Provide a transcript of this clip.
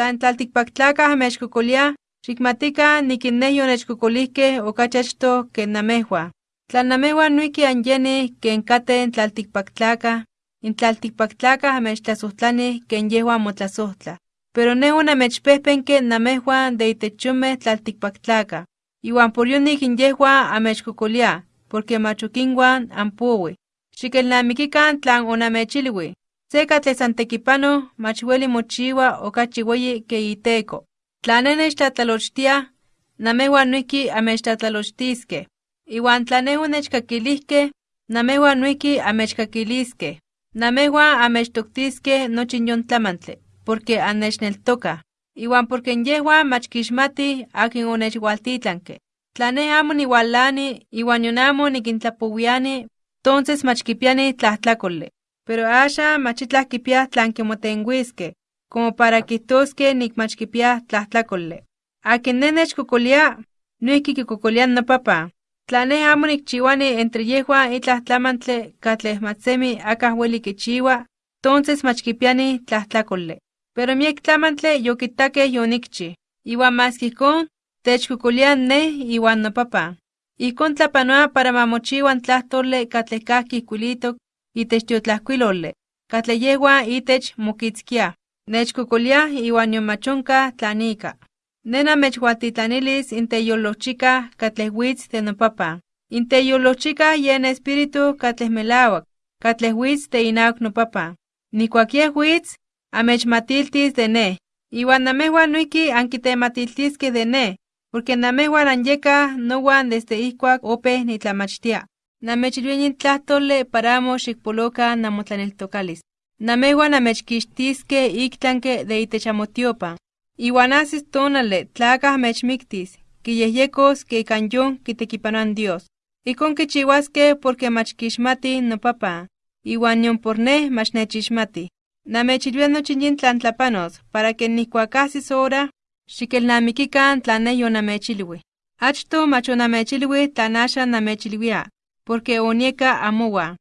tlan tlaltikpaktlakaj mechkokolia, xikmatika nikinneh yonechkokolihkeh okachachto ken namehua. Tla namehua nuiki anyeni ken katen tlaltikpaktlakaj, in tlaltikpaktlakaj amechtlasojtlanih ken yehuan motlasohtla. Pero neh onamechpehpenke namejuan de itechomeh tlaltikpaktlakaj. Iwan por yonik in yehuan amechkokolia, porque mach okinwan ampowi. Xikelnamikikan tlan onamechilwi. Se katleh san tekipanoj mach weli mochiwa okachi weyi ke iteko. Tla neh nechtlatlalochtiaj, namejuan noijki amechtlatlalochtiskej. Iwan tla neh onechkakilihkej, namejuan noijki amechkakiliskej. Namejuan amechtoktiskej nochi yon tlamantli, porque annechneltokaj. Iwan porque yehuan mach kixmatij akin onechwaltitlanke. Tla neh amo niwalani iwan yon amo nikintlapowiani, tonces mach kipiani tlajtlakoli. Pero axa mach itlaj kipiaj tlan kimotenhuiskej, como para mach kipiaj tlajtlakoli. Akin neh nechkokolia, noijki kikokolia noPapan. Tla neh amo nikchiwani entre yehuan itlaj tlamantli katleh mach semi akaj weli kichiwa, tonces mach kipiani tlajtlakoli. Pero miek tlamantli yokitakej yonikchi, iwan maski ijkon, techkokolia neh iwan noPapan. Ijkon tlapanoa para ma mochiwa n tlajtoli katleh kajki ijkuilitok itech tiotlajkuiloli, katleh yehuan itech mokitzkiaj. Nechkokoliaj iwan nion mach onkaj tlan ika. Neh namechualtitlanilis in teyolojchikaj katleh witz de noPapan. In teyolojchikaj yen espíritu katleh melawak, katleh witz de inawak noPapan. Nijkuak yeh witz, amechmatiltis de neh. Iwan namejuan noijki ankitematiltiskej de neh, porque namejuan anyekaj nowan desde ijkuak opeh nitlamachtia. Namechilwia yin tlahtoli para amo xikpolokan namotlaneltokalis. Namejuan amechkixtiskej iktlanke de itech amotiopan. Iwan ajsis tonali tlakaj amechmiktis, kiyehyekos ke ikan yon kitekipanoa Dios. Ijkon kichiwaskej porque mach kixmatij noPapan, iwan nion por neh mach nechixmatij. Namechilwia nochi yin tlan tlapanos para que nijkuak ajsis hora, xikelnamikikan tlan neh yonamechilwij. Achto mach onamechilwij tlan axan namechilwia, porque onieka amowan.